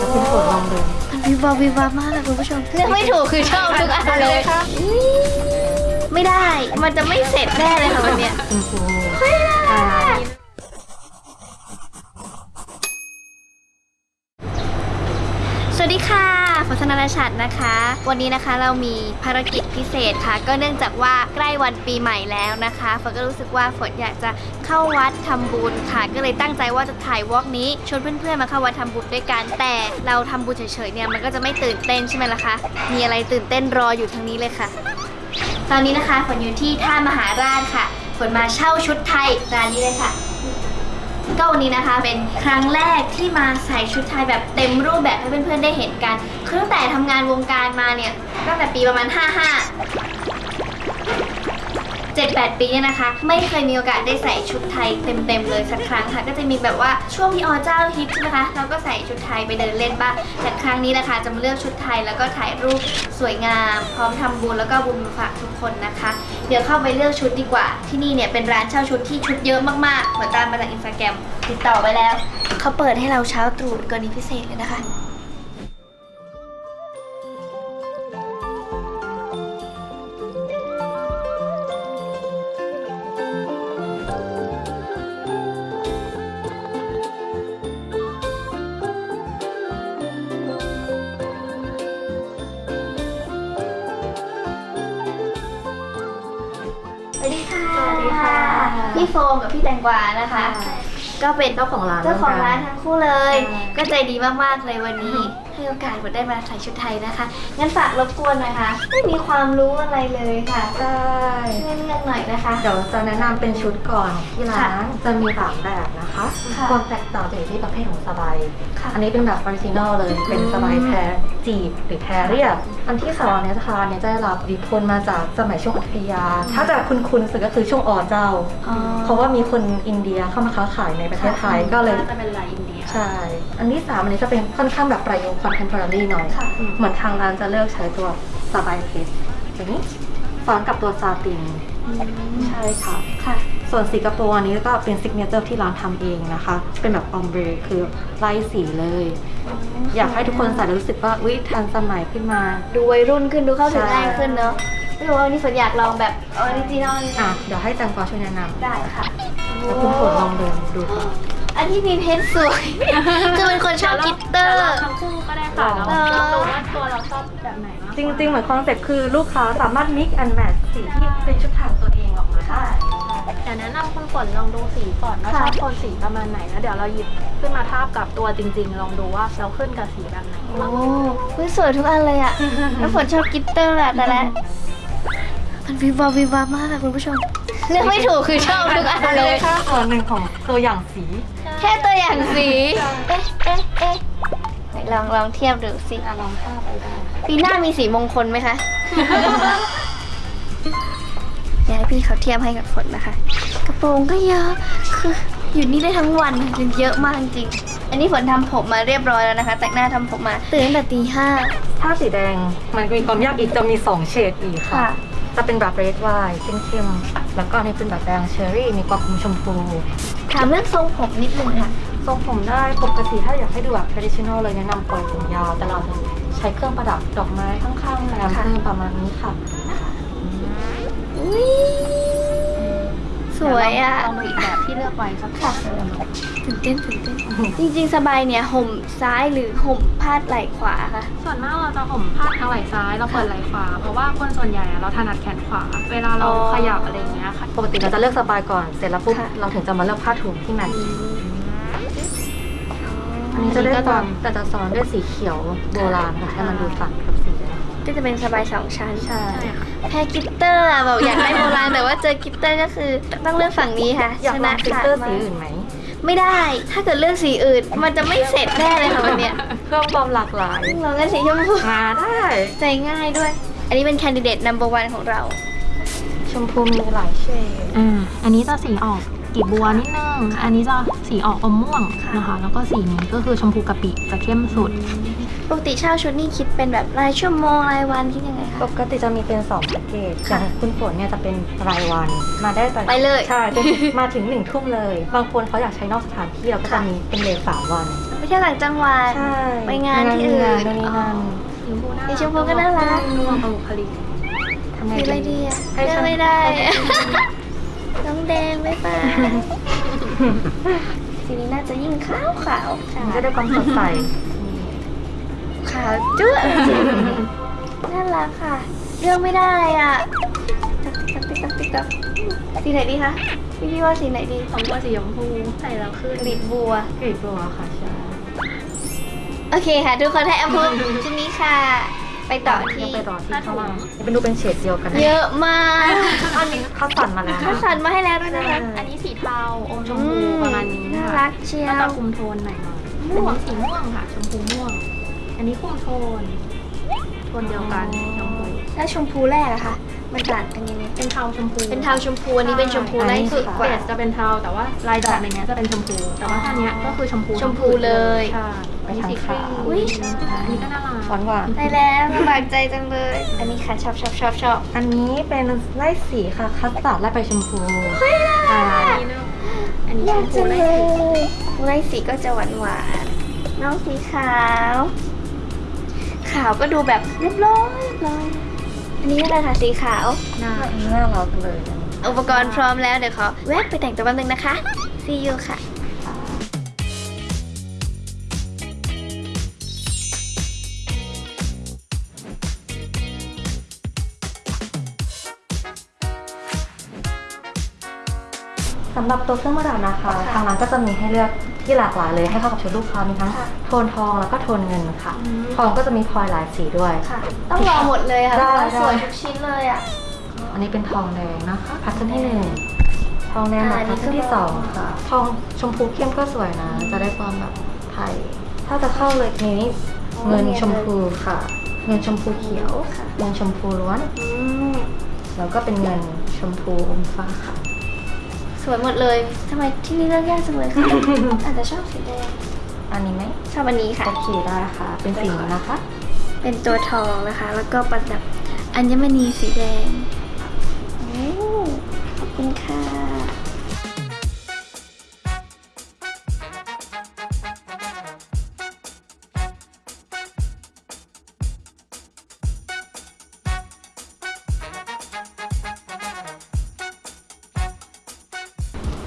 แล้วคุณฝนลองดูมันวิววับวิววับมากค่ะคุณผู้ชมเลือกไม่ถูกคือชอบทุกอันเลยอุ๊ยไม่ได้ มันจะไม่เสร็จแน่เลยค่ะวันเนี้ยคุณครูเฮ้ยน่ารักอะสวัสดีค่ะ ฝนธนาชัดนะคะ วันนี้นะคะเรามีภารกิจพิเศษค่ะ ก็เนื่องจากว่าใกล้วันปีใหม่แล้วนะคะฝนก็รู้สึกว่าฝนอยากจะเข้าวัดทำบุญค่ะ ก็เลยตั้งใจว่าจะถ่ายวอล์กนี้ชวนเพื่อนๆมาเข้าวัดทำบุญด้วยกันแต่เราทำบุญเฉยๆเนี่ยมันก็จะไม่ตื่นเต้นใช่ไหมล่ะคะมีอะไรตื่นเต้นรออยู่ทางนี้เลยค่ะ ตอนนี้นะคะฝนอยู่ที่ท่ามหาราชค่ะฝนมาเช่าชุดไทยร้านนี้เลยค่ะ ก็วันนี้นะคะเป็นครั้งแรกที่มาใส่ชุดไทยแบบเต็มรูปแบบให้เพื่อนๆได้เห็นกันคือตั้งแต่ทำงานวงการมาเนี่ยตั้งแต่ปีประมาณ 55 7-8 ปีเนี่ยนะคะ ไม่เคยมีโอกาสได้ใส่ชุดไทยเต็มๆเลยสักครั้งค่ะ ก็จะมีแบบว่าช่วงพี่อเจ้าฮิตใช่ไหมคะเราก็ใส่ชุดไทยไปเดินเล่นบ้างแต่ครั้งนี้นะคะจะมาเลือกชุดไทยแล้วก็ถ่ายรูปสวยงาม พร้อมทำบุญแล้วก็บุญมฝากทุกคนนะคะ เดี๋ยวเข้าไปเลือกชุดดีกว่า ที่นี่เนี่ยเป็นร้านเช่าชุดที่ชุดเยอะมากๆเหมือนตามมาจากอินสตาแกรมติดต่อไปแล้วเขาเปิดให้เราเช้าตรู่กรณีพิเศษเลยนะคะ พี่โฟมกับพี่แตงกวานะคะ ก็เป็นเจ้าของร้านเจ้าของร้านทั้งคู่เลยใช่ก็ใจดีมากๆเลยวันนี้ ให้โอกาสฝนได้มาใส่ชุดไทยนะคะ งั้นฝากรบกวนหน่อยค่ะ ไม่มีความรู้อะไรเลยค่ะได้ช่วยเลือกหน่อยนะคะ เดี๋ยวจะแนะนำเป็นชุดก่อนที่ร้านค่ะจะมีสามแบบนะคะค่ะความแตกต่างจะอยู่ที่ประเภทของสไบค่ะอันนี้เป็นแบบ original เลยเป็นสไบแพรจีบหรือแพรเรียบอันที่สองเนี่ยนะคะเนี่ยจะได้รับอิทธิพลมาจากสมัยช่วงอยุธยา ถ้าจะคุ้นๆสุดก็คือช่วงออเจ้า อ๋อ เพราะว่ามีคนอินเดียเข้ามาค้าขายในประเทศไทยก็เลยจะเป็นลายอินเดีย ใช่ อันที่สามอันนี้จะเป็นค่อนข้างแบบประยุกต์ contemporary หน่อย ค่ะ เหมือนทางร้านจะเลือกใช้ตัวสไบเพชรอย่างนี้ซ้อนกับตัวซาติน ใช่ค่ะ ค่ะ ส่วนสีกระโปรงอันนี้ก็เป็น signature ที่ร้านทำเองนะคะ เป็นแบบ ombre คือไล่สีเลย อยากให้ทุกคนใส่แล้วรู้สึกว่าอุ้ยทันสมัยขึ้นมา ดูวัยรุ่นขึ้นดูเข้าถึงใช่ง่ายขึ้นเนอะไม่รู้ว่าวันนี้ฝนอยากลองแบบ original อะเดี๋ยวให้แตงกวาช่วยแนะนำได้ค่ะ แล้วคุณฝนลองเดินดูค่ะ อันที่มีเพชรสวยคือเป็นคนชอบ glitter ทั้งคู่ก็ได้ค่ะแล้วอ๋อเราดูว่าตัวเราชอบแบบไหนมากกว่าจริง ๆ เหมือนคอนเซ็ปต์คือลูกค้าสามารถ mix and match สีที่เป็นชุดถ่ายตัวเองออกมาได้เดี๋ยวแนะนำคุณฝนลองดูสีก่อนว่าชอบโทนสีประมาณไหนแล้วเดี๋ยวเราหยิบขึ้นมาทาบกับตัวจริง ๆ ลองดูว่าเราขึ้นกับสีแบบไหนโอ้เฮ้ยสวยทุกอันเลยอะแล้วฝนชอบกิตเตอร์อะแต่ละมันวิววับวิววับมากค่ะคุณผู้ชม เลือกไม่ถูกคือชอบทุกอันอันเลนี้ยแค่ส่วนหนึ่งของตัวอย่างสี แค่ตัวอย่างสี เอ๊ะเอ๊ะเอ๊ะไหนลองลองเทียบดูสิอะลองทาบไปได้ปีหน้ามีสีมงคลไหมคะเดี๋ยวให้พี่เขาเทียบให้กับฝนนะคะ กระโปรงก็เยอะคืออยู่นี่ได้ทั้งวันจริงเยอะมากจริง อันนี้ฝนทำผมมาเรียบร้อยแล้วนะคะ แต่งหน้าทำผมมาตื่นตั้งแต่ตีห้าถ้าสีแดงมันมีความยากอีกจะมี2เฉดอีกค่ะค่ะ จะเป็นแบบเรดไวน์เข้มๆแล้วก็อันนี้เป็นแบบแดงเชอร์รี่ มีความชมพู ถามเรื่องทรงผมนิดนึงค่ะ ทรงผมได้ปกติถ้าอยากให้ดูแบบ traditional เลยแนะนำปล่อยผมยาว แต่เราจะใช้เครื่องประดับดอกไม้ข้างๆแรมค่ะเพิ่มประมาณนี้ค่ะอุ้ย สวยอะลองดูอีกแบบที่เลือกไว้สักค่ะตื่นเต้นตื่นเต้นจริงๆ สไบเนี่ยห่มซ้ายหรือห่มพาดไหล่ขวาค่ะ ส่วนมากเราจะห่มพาดทางไหล่ซ้ายเราเปิดไหล่ขวา เพราะว่าคนส่วนใหญ่อะเราถนัดแขนขวา เวลาเราอ๋อขยับอะไรอย่างเงี้ยค่ะ ปกติเราจะเลือกสไบก่อน เสร็จแล้วปุ๊บค่ะเราถึงจะมาเลือกผ้าถุงที่ matchอันนี้จะได้ความแต่จะซ้อนด้วยสีเขียวโบราณค่ะให้มันดูตัดกับสีแดง ก็จะเป็นสไบสองชั้นใช่ใช่ค่ะแพ้ glitter อะบอกอยากได้โบราณแต่ว่าเจอ glitter ก็คือต้องเลือกฝั่งนี้ค่ะอยากชลอนะงฟิลขาดเตอร์มาสีกอื่นไหมไม่ได้ ถ้าเกิดเลือกสีอื่น มันจะไม่เสร็จแน่เลยค่ะวันเนี้ยเพิ่มความหลากหลายเราเลือกสีชมพูมาได้ ใจง่ายด้วย อันนี้เป็นแคนดิเดต number one ของเรา ชมพูมีหลายเฉดอ่าอันนี้จะสีออกกลีบบัวนิดนึง อันนี้จะสีออกอมม่วงนะคะ แล้วก็สีนี้ก็คือชมพูกะปิจะเข้มสุด ปกติเช่าชุดนี่คิดเป็นแบบรายชั่วโมงรายวันคิดยังไงคะปกติจะมีเป็น2แพ็กเกจอย่างคุณฝนเนี่ยจะเป็นรายวันมาได้แต่ไปเลยใช่จนมาถึงหนึ่งทุ่มเลย บางคนเขาอยากใช้นอกสถานที่เราก็จะค่ะมีเป็นเลทสามวันอไปเที่ยวต่างจังหวัดใช่ไปงานที่อื่นงานนู่นนี่นั่นสีชมพูน่ารักสีชมพูก็น่ารักนุ่มเอาบุคลิกทำไงสีอะไรดีอะให้เลือฉักนไม่ได้อะน้องแดงไม่ไปสีนี้น่าจะยิ่งขาวขาวๆมันจะได้ความสดใส ขาวจุ๊ะจริงน่ารักค่ะเลือกไม่ได้อะติ๊กติ๊กติ๊กติ๊กติ๊กสีไหนดีคะพี่พี่ว่าสีไหนดีของตัวสีชมพูใส่แล้วขึ้นกลีบบัวกรีบบัวค่ะใช่โอเคค่ะ ทุกคนให้แอมพูดชุดนี้ค่ะ ไปต่อที่ไปต่อที่ข้างล่างเป็นดูเป็นเฉดเดียวกันนะเยอะมากอันนี้คัดสรรมาแล้วคัดสรรมาให้แล้วด้วยนะคะอันนี้สีเทาอมชมพูประมาณนี้น่าค่ะรักเชียก็จะวคุมโทนหน่อยหน่อยอันนี้สีม่วงค่ะ ชมพูม่วง อันนี้คุมโทนโทนเดียวกันชมพูแล้วชมพูแรกอะค่ะมันต่างกันยังไงเป็นเทาชมพูเป็นเทาชมพูอันนี้เป็นชมพูไล่สุดกเบว่า สจะเป็นเทาแต่ว่าลายดอกในเนี้ยจะเป็นชมพู แต่ว่าท่าเนี้ยก็คือชมพูชมพูเลย ใช่อันนี้สีครีมอุ๊ยอันนี้ก็น่ารัก หวานหวานได้แล้วสบายใจจังเลย อันนี้ค่ะชอบชอบชอบชอบอันนี้เป็นไล่สีค่ะ คัสตาร์ดและไปชมพูอ่าอันนี้เนอะอันนี้อยากชมพูจังไล่เลสียไล่สีก็จะหวานหวานๆน้องสีขาว ขาวก็ดูแบบเรียบร้อยเรียบร้อยอันนี้อะไรคะสีขาวหน้าหน้าเราเลย อุปกรณ์พร้อมแล้วเดี๋ยวขอแวะไปแต่งตัวแป๊บนึงนะคะ see you ค่ะสำหรับตัวเครื่องประดับนะคะ ทางร้านก็จะมีให้เลือก ที่หลากหลายเลยให้เข้ากับชุดลูกค้ามีทั้งค่ะโทนทองแล้วก็โทนเงินค่ะทองก็จะมีพลอยหลายสีด้วย ค่ะ ต้องรอหมดเลยค่ะเพได้ราะว่าได้ สวยทุกชิ้นเลยอะ อันนี้เป็นทองแดงนะคะแพทเทิร์นที่หนึ่งทองแดงแบบอ่าแพทเทิร์นที่นี่ก็สองค่ะ ทองชมพูเข้มก็สวยนะ จะได้ความแบบไทย ถ้าจะเข้าเลยนี้เงินชมพูค่ะ เงินชมพูเขียว ค่ะ เงินชมพูล้วน อืม แล้วก็เป็นเงินชมพูอมฟ้าค่ะ สวยหมดเลยทำไมที่นี่เลือกยากจังเลยคะอาจจะชอบสีแดงอันนี้ไหมชอบอันนี้ค่ะโอเคได้ค่ะ เป็นสีนี้นะคะ เป็นตัวทองนะคะ แล้วก็ประดับอัญมณีสีแดง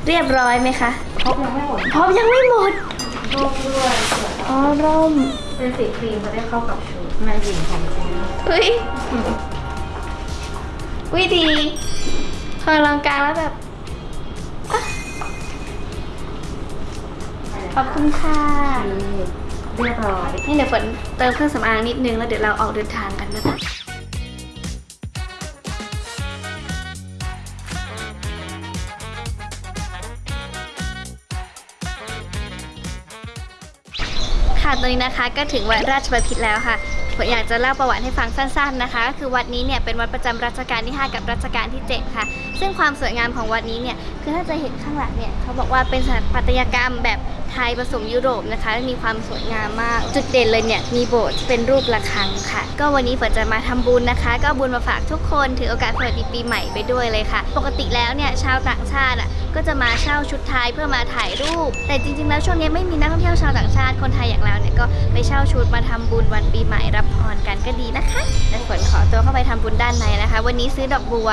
เรียบร้อยไหมคะครบยังไม่หมดพร้อมยังไม่หมดร่มด้วยสวยอ๋อร่มเป็นสีครีมจะได้เข้ากับชุดแม่หญิงของจริงเฮ้ยวิดีพอลองกลางแล้วแบบอะขอบคุณค่ะเรียบร้อยนี่เดี๋ยวฝนเติมเครื่องสำอางนิดนึงแล้วเดี๋ยวเราออกเดินทางกันนะคะ ค่ะตอนนี้นะคะก็ถึงวัดราชบพิตรแล้วค่ะผมอยากจะเล่าประวัติให้ฟังสั้นๆนะคะก็คือวัดนี้เนี่ยเป็นวัดประจำรัชกาลที่ 5 กับรัชกาลที่ 7 ค่ะ ซึ่งความสวยงามของวัดนี้เนี่ยคือถ้าจะเห็นข้างหลังเนี่ยเขาบอกว่าเป็นสถาปัตยกรรมแบบ ไทยผสมยุโรปนะคะ มีความสวยงามมาก จุดเด่นเลยเนี่ย มีโบสถ์ที่เป็นรูประฆังค่ะ ก็วันนี้ฝนจะมาทำบุญนะคะ ก็บุญมาฝากทุกคนถือโอกาสสวัสดีปีใหม่ไปด้วยเลยค่ะ ปกติแล้วเนี่ยชาวต่างชาติอะก็จะมาเช่าชุดไทยเพื่อมาถ่ายรูป แต่จริงๆแล้วช่วงนี้ไม่มีนักท่องเที่ยวชาวต่างชาติคนไทยอย่างเราเนี่ยก็ไปเช่าชุดมาทำบุญวันปีใหม่รับพรกันก็ดีนะคะแต่ฝนขอตัวเข้าไปทำบุญด้านในนะคะ วันนี้ซื้อดอกบัว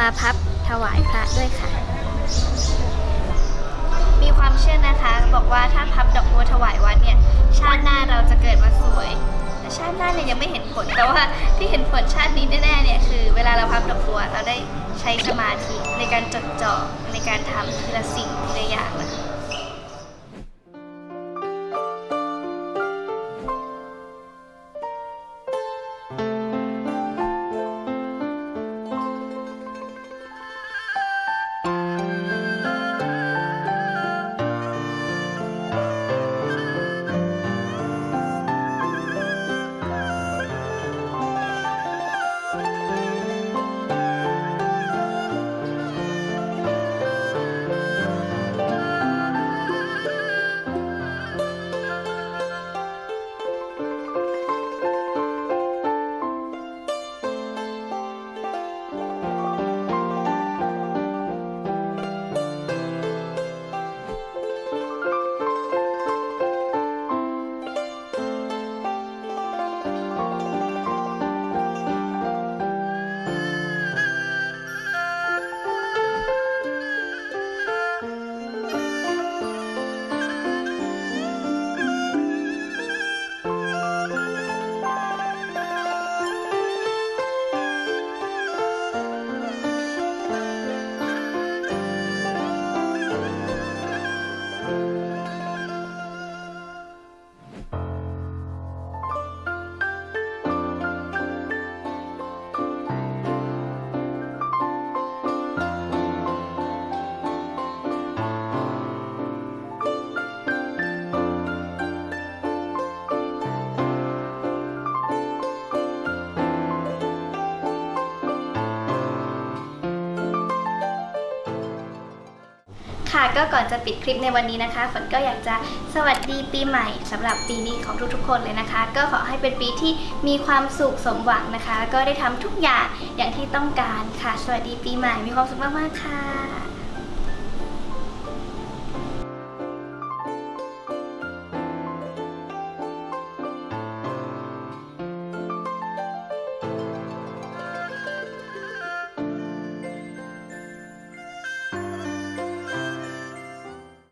มาพับถวายพระด้วยค่ะ บอกว่าถ้าพับดอกบัวถวายวัดเนี่ย ชาติหน้าเราจะเกิดมาสวย แต่ชาติหน้าเนี่ยยังไม่เห็นผล แต่ว่าที่เห็นผลชาตินี้แน่ๆเนี่ยคือ เวลาเราพับดอกบัวเราได้ใช้สมาธิในการจดจ่อในการทำทีละสิ่งทีละอย่างนะคะ ค่ะก็ก่อนจะปิดคลิปในวันนี้นะคะฝนก็อยากจะสวัสดีปีใหม่สำหรับปีนี้ของทุกๆ คนเลยนะคะ ก็ขอให้เป็นปีที่มีความสุขสมหวังนะคะ ก็ได้ทำทุกอย่างอย่างที่ต้องการค่ะ สวัสดีปีใหม่มีความสุขมากๆค่ะ